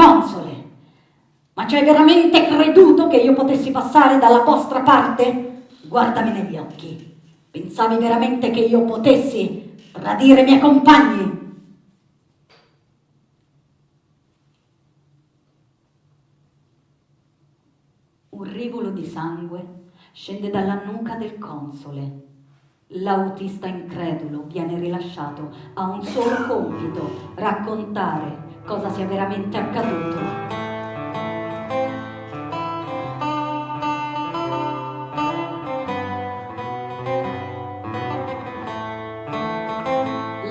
Console, ma ci hai veramente creduto che io potessi passare dalla vostra parte? Guardami negli occhi. Pensavi veramente che io potessi tradire i miei compagni? Un rivolo di sangue scende dalla nuca del console. L'autista incredulo viene rilasciato, ha un solo compito, raccontare cosa sia veramente accaduto.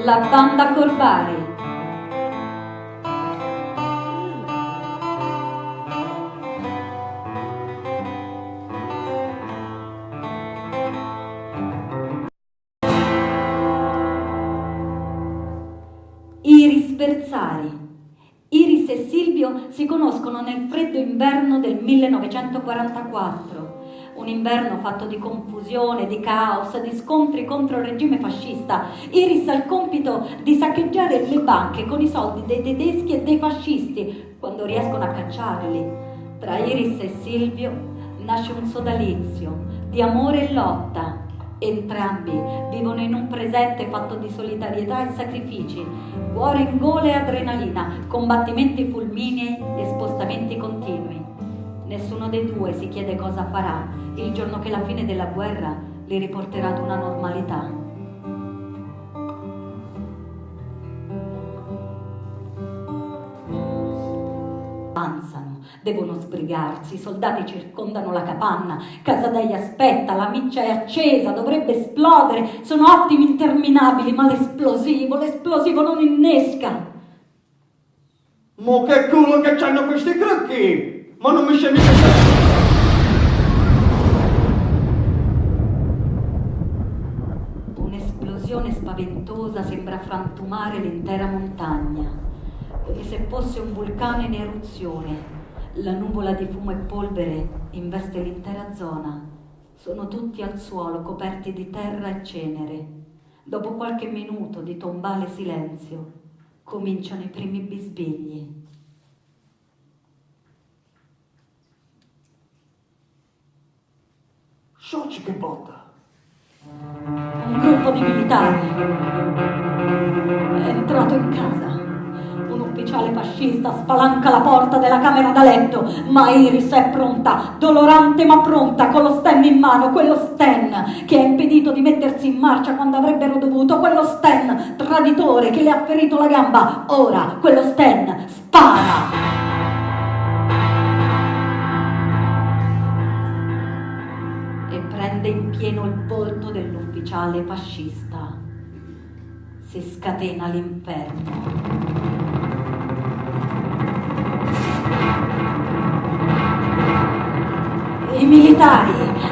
La banda Corbari si conoscono nel freddo inverno del 1944, un inverno fatto di confusione, di caos, di scontri contro il regime fascista. Iris ha il compito di saccheggiare le banche con i soldi dei tedeschi e dei fascisti quando riescono a cacciarli. Tra Iris e Silvio nasce un sodalizio di amore e lotta Entrambi vivono in un presente fatto di solidarietà e sacrifici, cuore in gola e adrenalina, combattimenti fulminei e spostamenti continui. Nessuno dei due si chiede cosa farà il giorno che la fine della guerra li riporterà ad una normalità. Avanzano devono sbrigarsi, i soldati circondano la capanna, Casadei aspetta, la miccia è accesa, dovrebbe esplodere, sono attimi interminabili, ma l'esplosivo, l'esplosivo non innesca. Ma che culo che c'hanno questi crocchi! Ma non mi c'è mica... Un'esplosione spaventosa sembra frantumare l'intera montagna, come se fosse un vulcano in eruzione la nuvola di fumo e polvere investe l'intera zona. Sono tutti al suolo, coperti di terra e cenere. Dopo qualche minuto di tombale silenzio, cominciano i primi bisbigli. Soci che botta! Un gruppo di militari è entrato in casa ufficiale fascista spalanca la porta della camera da letto, ma Iris è pronta, dolorante ma pronta, con lo Sten in mano, quello Sten che ha impedito di mettersi in marcia quando avrebbero dovuto, quello Sten traditore che le ha ferito la gamba. Ora quello Sten spara. E prende in pieno il volto dell'ufficiale fascista. Si scatena l'inferno. Militari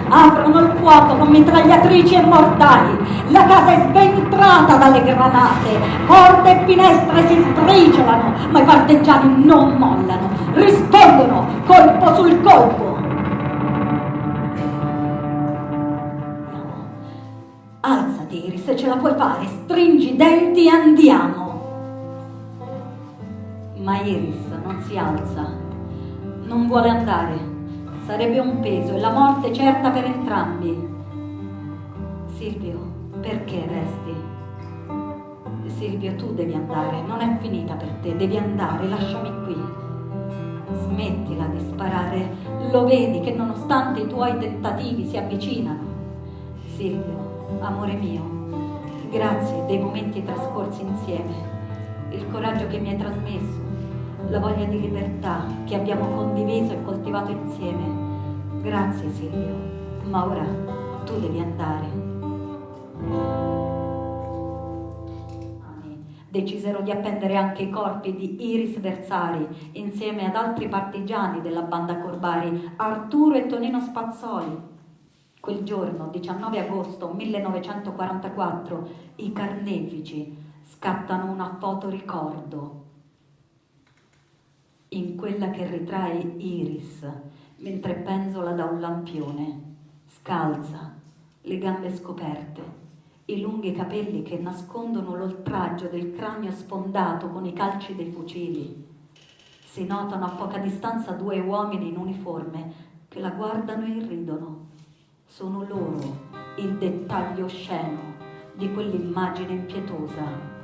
aprono il fuoco con mitragliatrici e mortali. La casa è sventrata dalle granate. Porte e finestre si sbriciolano, ma i partigiani non mollano. Rispondono colpo sul colpo. Alzati, Iris, se ce la puoi fare. Stringi i denti e andiamo. Ma Iris non si alza. Non vuole andare Sarebbe un peso e la morte certa per entrambi. Silvio, perché resti? Silvio, tu devi andare, non è finita per te, devi andare, lasciami qui. Smettila di sparare, lo vedi che nonostante i tuoi tentativi si avvicinano. Silvio, amore mio, grazie dei momenti trascorsi insieme, il coraggio che mi hai trasmesso, la voglia di libertà che abbiamo condiviso e coltivato insieme. Grazie Silvio, ma ora tu devi andare. Decisero di appendere anche i corpi di Iris Versari insieme ad altri partigiani della banda Corbari, Arturo e Tonino Spazzoli. Quel giorno, 19 agosto 1944, i carnefici scattano una foto ricordo in quella che ritrae Iris mentre penzola da un lampione, scalza, le gambe scoperte, i lunghi capelli che nascondono l'oltraggio del cranio sfondato con i calci dei fucili. Si notano a poca distanza due uomini in uniforme che la guardano e ridono. Sono loro il dettaglio osceno di quell'immagine impietosa